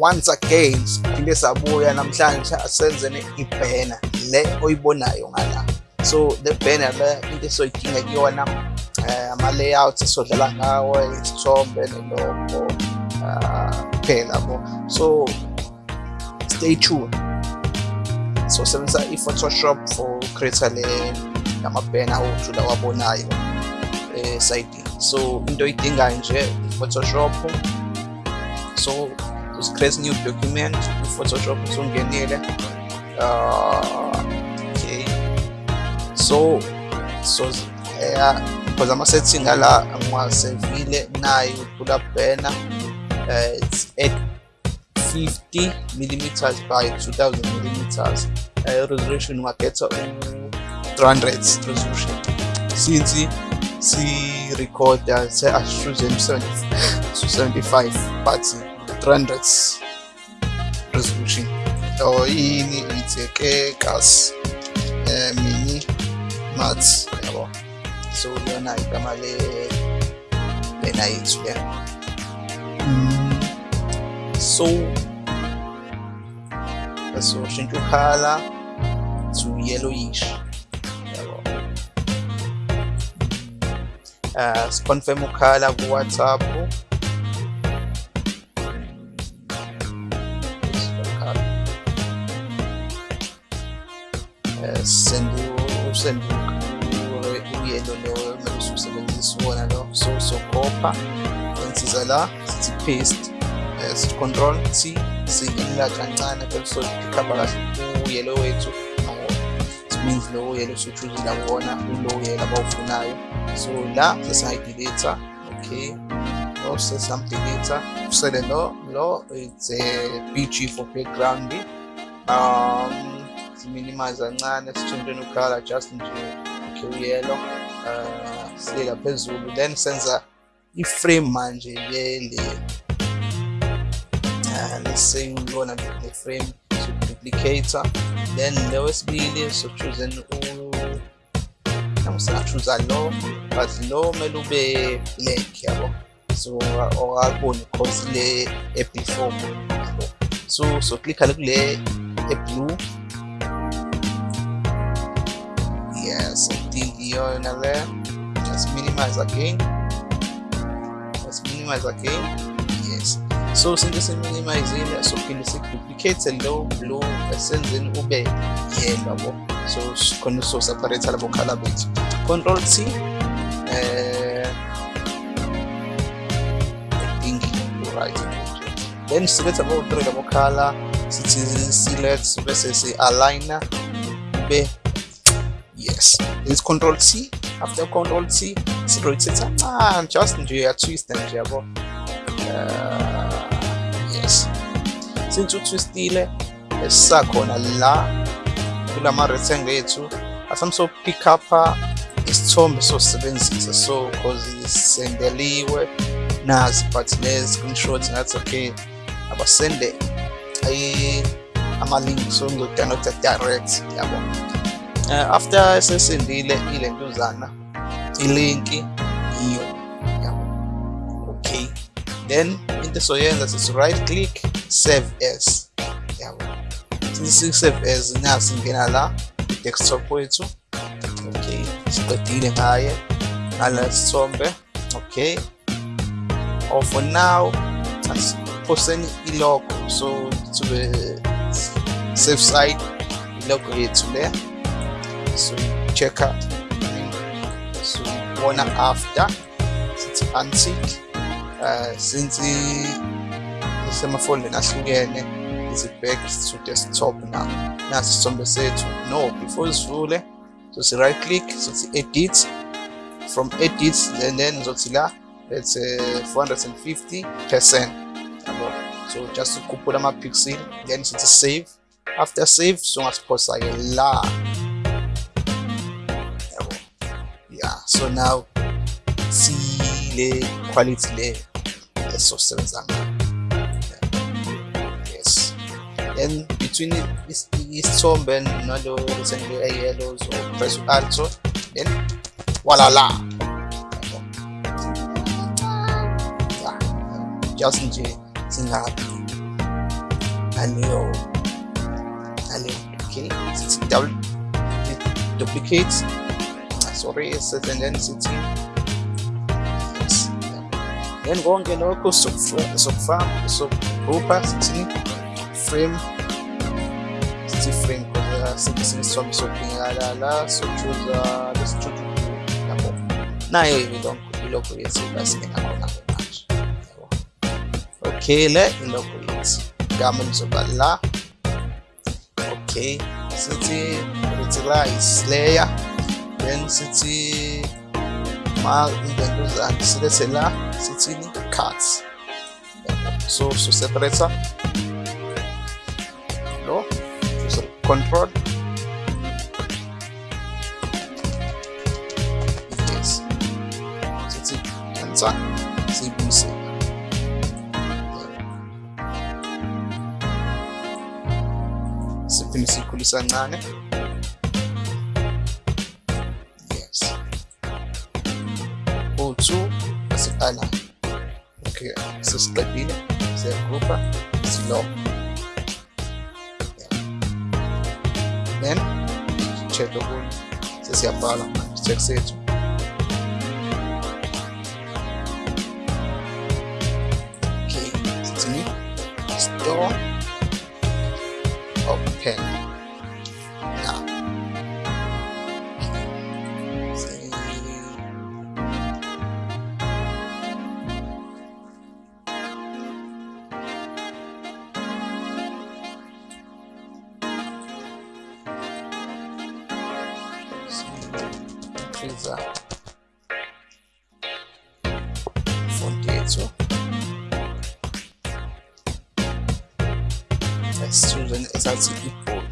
once again siphinde sabuya namhlanje asenzene ibhena le oyibonayo ngala. So le banner le into esoyidinga kuyona um ama-layout esodlala ngawo isithombe nelogo kuphela bo. So stay tuned. So sebenzisa i-photoshop for create le lamabhena awethu lawabonayo esayidini so into oyidingayo nje i-photoshop so create new document i-photoshop usungenile uh, okay. So so yeah because ama-setting ala ngiwasevile nayo pull up banner uh, it's at 50 millimeters by 2000 millimeters. Uh, resolution ungakhetha u-300 resolution. Since si-recorda se-ashuze 75 but Рандрец. Разлучи. То и ни витеке кас. Мини. Мац. Яво. Сулена и камале. Лена и Суле. So. So, Shinju Hala zu yellowish. Uh, Sponfe Mukhala ku WhatsApp. Usend uyelo lo mele usebenzisa wona lo so sokopa ensiza la sithi paste eh, sithi control t si-enlarge kancane bese sokhamba kahle uyelo wethu means lo uyelo sochuzile wona ulo uyelo abawufunayo so la sesingayideleta okay lo sesamdeleta usele lo lo it's a bg for background um siminimize kancane sitshintsheni ukhala just nje okay yellow uh silela phezulu then senza iframe manje yele uh, let's say uyibona le frame so duplicator. Then le wesibili so choose u namusingachuza lo but lo kumele ube black yabo? So owakuboni cause le e-before yabo so so click kule e-blue. yes Think iyona le just minimize again let's minimize again yes. So since siminimizile sophinde siduplicate lo blue esenzeni ube yellow yabo so khona so separate labo color bethu control t eh I think right then select about three labo color sithi select bese si aligner ube yes. It's control t after control t rotate ah just nje twist yabo uh, yes. Since utwistile esisakhona la kulama rectangle ethu asamso pick up isithombe sosebenzisa so cause isendeliwe. Nazi but le screenshot ngathi okay abasende ama-link so ngizodownloada direct yabo uh, after esesendile ilentuzana ilinki iyo yabo okay. Then into soyenza sithi right click save as yabo sithi save as nasi ngena la desktop wethu okay. Siqedile ngaye ngala sithombe okay. Or for now asiphoseni ilogo so to the safe side ilogo yethu le so Checker, so one after sind anzieht, äh, sind sie ne? sind wir voll nahlukene izibhekis to desktop now nasi isithombe sethu no before sivule sothi right click so sothi edit from edit and then sothi la it's uh, 450 percent. Yabo so just to couple them up pixel, then sothi save. After save so songasiphosa-ke la so now sile quality le esizosebenza ngayo yes. Then between isithombe nalo rectangle eyellow so press u-alto then walala. Just nje singabi aleyo aleyo okay? Double duplicate sorry it's a tendency to then konke lokhu sokufama sokubhubha sithini frame. Sithi frame sinke sinesithombe sokudingakala la sochuza lesithudu yabo nayo ilokhu ilokhu yethu basinengakona okay le ilokhu yethu gama nizoba la. Okay sithi utilize layer. density mal identity si desela sitini cards so su separator no su control sana que se agrupa, si no sino che lo dopo se si abbala c'è seggio. Ok, si sto. I-bold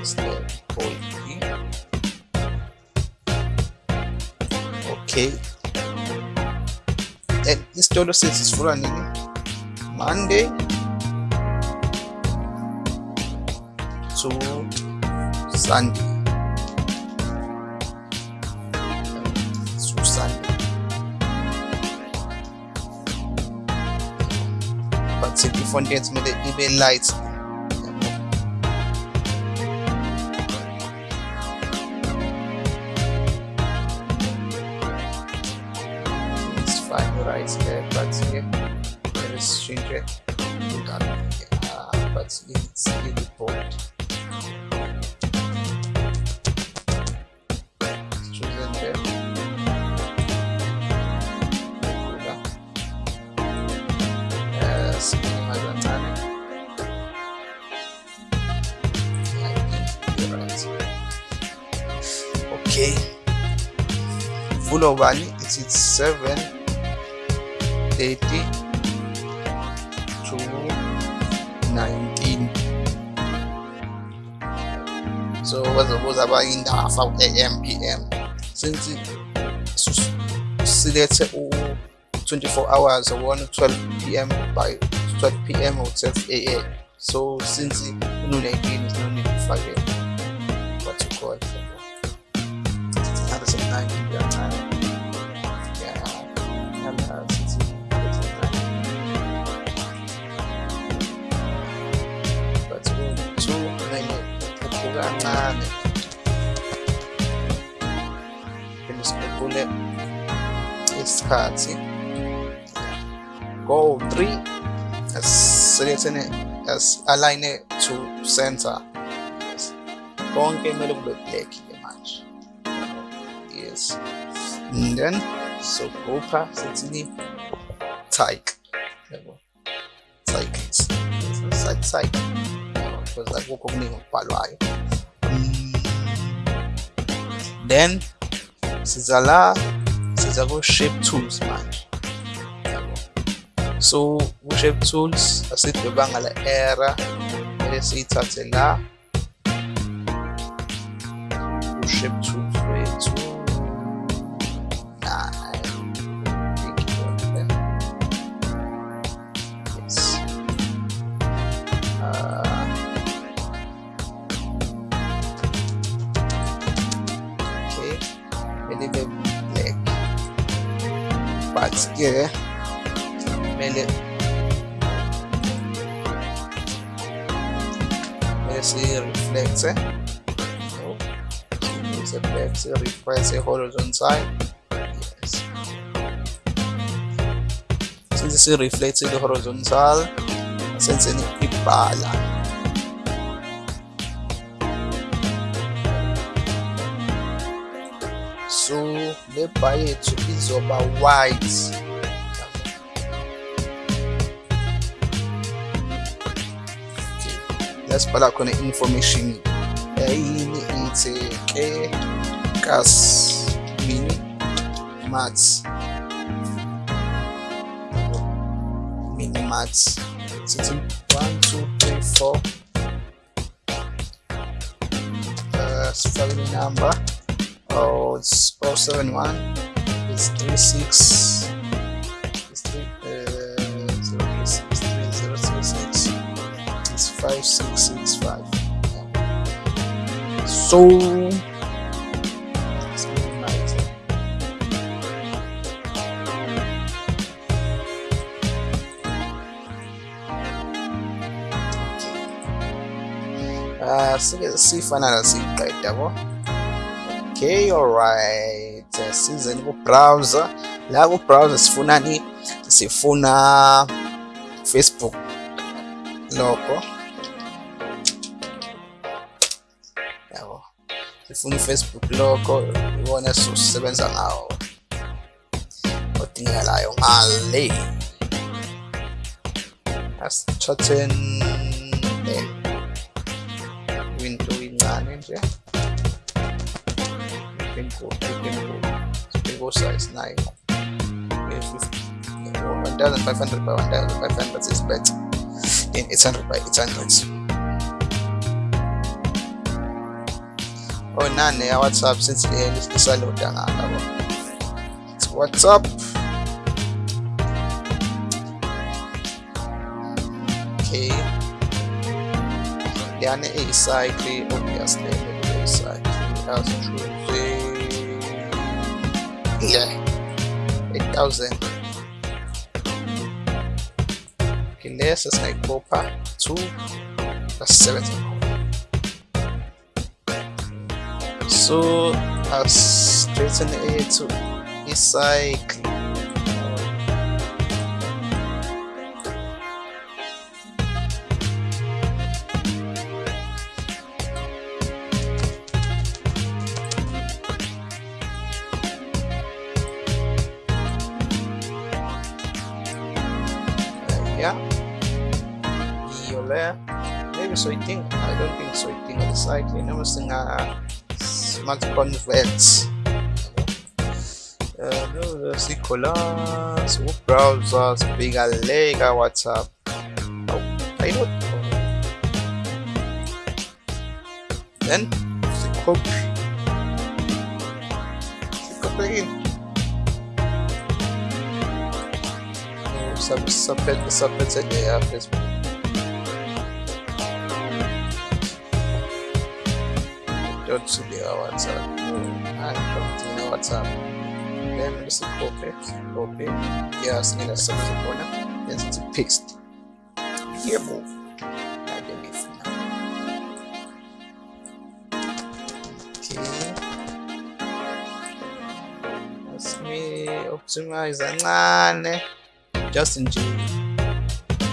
is the bold okay. And isitolo sethu sivula nini monday to sunday but i-font yethu kumele ibe light it's fine right there but it is 7 30 to 19 so bazobuza bayindafa u-am pm since silethe u-24 hours one 12 pm by 12 pm or 12 am so since unu-19 is 190 yeah, yeah, yeah, since 190 but two nene khuphuka kancane phinde sikhuphule isikhathi go 3 asiselethene as-align to center. Yes. Konke kumele kube black ke manje Salz, Nudeln, so Opa, sitzen die Teig. Jawohl. Teig. Teig, Teig. Por algo conmigo, palo ahí. Then, Cesala, Cesaro Shape Tools, man. Jawohl. So, Shape Tools, das sieht wir waren alle Ära. Ihr seht, hat sie but yeah. Minute reflexe so use a flex refresh a horizontal side yes. Since it's reflected horizontal. Since it's ibala bar yethu izoba white. Lasibhala khona information eyini ithi ke? Kas mini maths. Mini maths. Sithi 1 2 3 4 uh sifake number oh it's 071 it's 36 it's 3 uh 036 it's 5665 so let's minimize it. Uh, sike sifana nasiqeda yabo okay alright. Sizeni ku-browser la ku-browser sifunani sifuna facebook. Logo yabo. Sifuna i-facebook logo ibona sisebenza ngawo. Odingekalayo ngale. Asithatheni le window incane nje. Inkulu inkulu inkulu size nayo 1500 by 1500 is better than 800 by 800 oh nane ya whatsapp since le lisaloda ngaka it's whatsapp okay yani a cycle obviously a cycle as true yeah. 8000 okay lesa singayibopha 2 plus 7 so as straighten it to e-cycle yeah. Iyo le maybe soiting i don't think soiting on the side you know singa smart converts uh sikhola browser sibika le ka whatsapp oh i know. Then copy copy again sub subhead subheadset yeah, yeah please. Don't see the what's up. I don't see the what's up. Then it's a copy, copy. Yes, in a subhead corner. Yes, it's a paste. Here move. optimize kancane Justin G.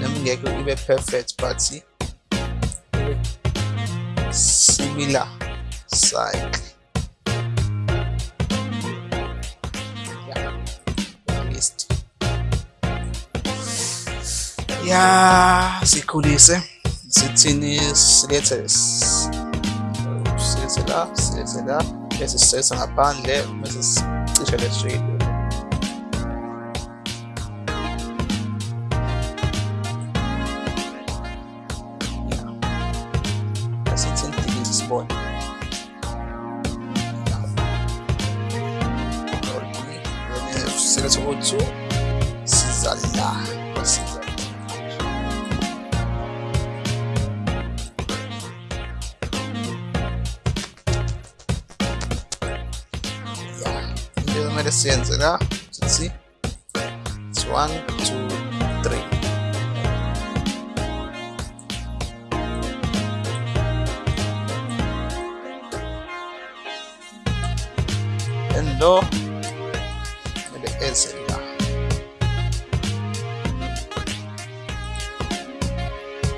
Namgeko iwe perfect party. Iwe similar side. Ja, list. Ja, Sekunde. Sitzinis, letztes. Sitze da, sitze da. Es ist jetzt ein Abhandel, es ist sicherlich schwierig. le siente, ¿no? Sí. It's one, two, three. En do, e le ese, ¿no?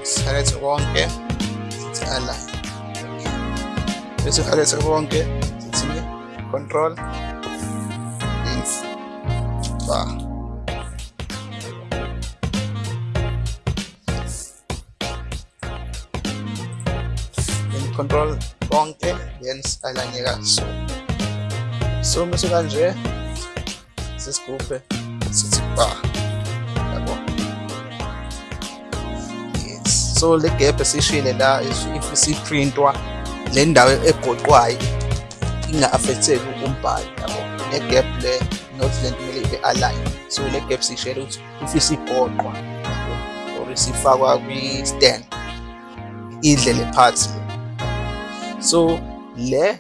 Sale su bonque, sale. Eso sale su sí. Control. Bar then control konke then align so so mase kanje sesigubhe sithi bar yabo yes. So le gap esishile la if isiprintwa le ndawo egoqwayo inga-affecteki umbhalo yabo le gap le not le nto kumele ibe align so le gap sishele ukuthi if isigoqwa yabo or isifakwa kwi-stand idle le part le so le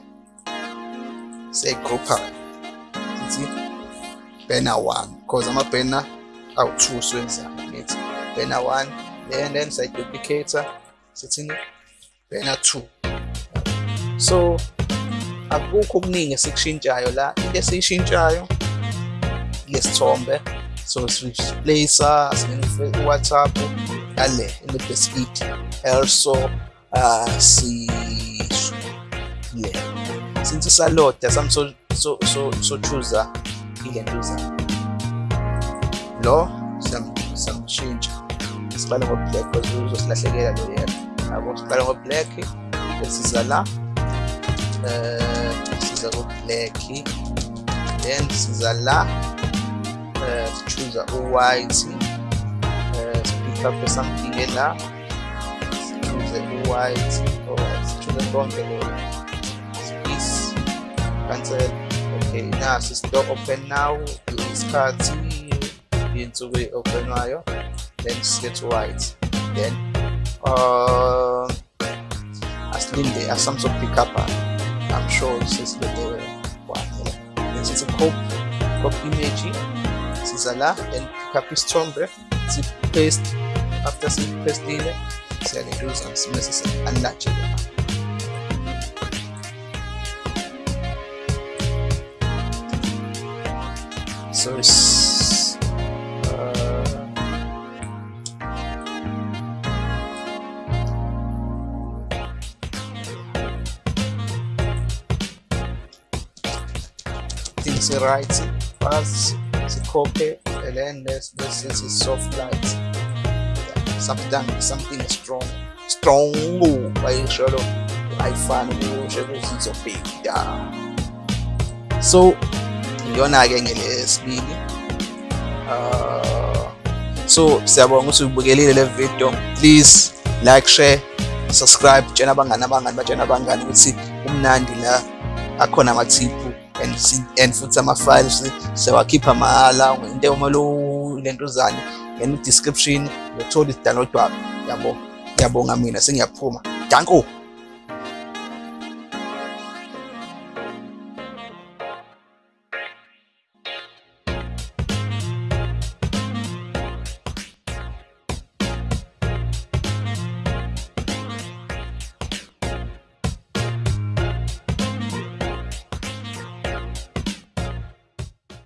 siyayigroupa sithi banner 1 because ama-banner awu-2 siwenzani ngithi banner 1 then then siyayiduplicator sithini banner 2 so akukho okuningi esikushintshayo la into esiyishintshayo lesithombe so sireplacer singena WhatsApp yale le-best eat also uh, le since saloda sami so so so so choose ile ntuza lo sam samshintsha siqala ngo-black because uzosilahlekela lo yena yabo siqala ngo-black besiza la. Eh siza ku-black then siza la eh choose u-white eh pick up something la choose u-white alright choose konke lo space cancel okay nasi store open now. Isikhathi insuku openwayo then set white then uh asilinde pick up i'm sure sesilinde one then sithi copy copy image then pick up isithombe si paste after si pastile siyalentuza simese si unlatch so it's uh, right fast copy and then this this is soft light. Yeah, something something strong strong by shallow ayifani kusho kuzizobheka so iyona-ke ngelesibili uh, so siyabonga ukuthi ubukelile le video. Please like share subscribe. Tshena abangani abangani batshena abangani ukuthi umnandi la akhona amathiphu and futhi ama-files sewakhipha mahhala into omalo lentuzane ngena i-description uyothola isidownload wabo yabo ngiyabonga mina sengiyaphuma. Danko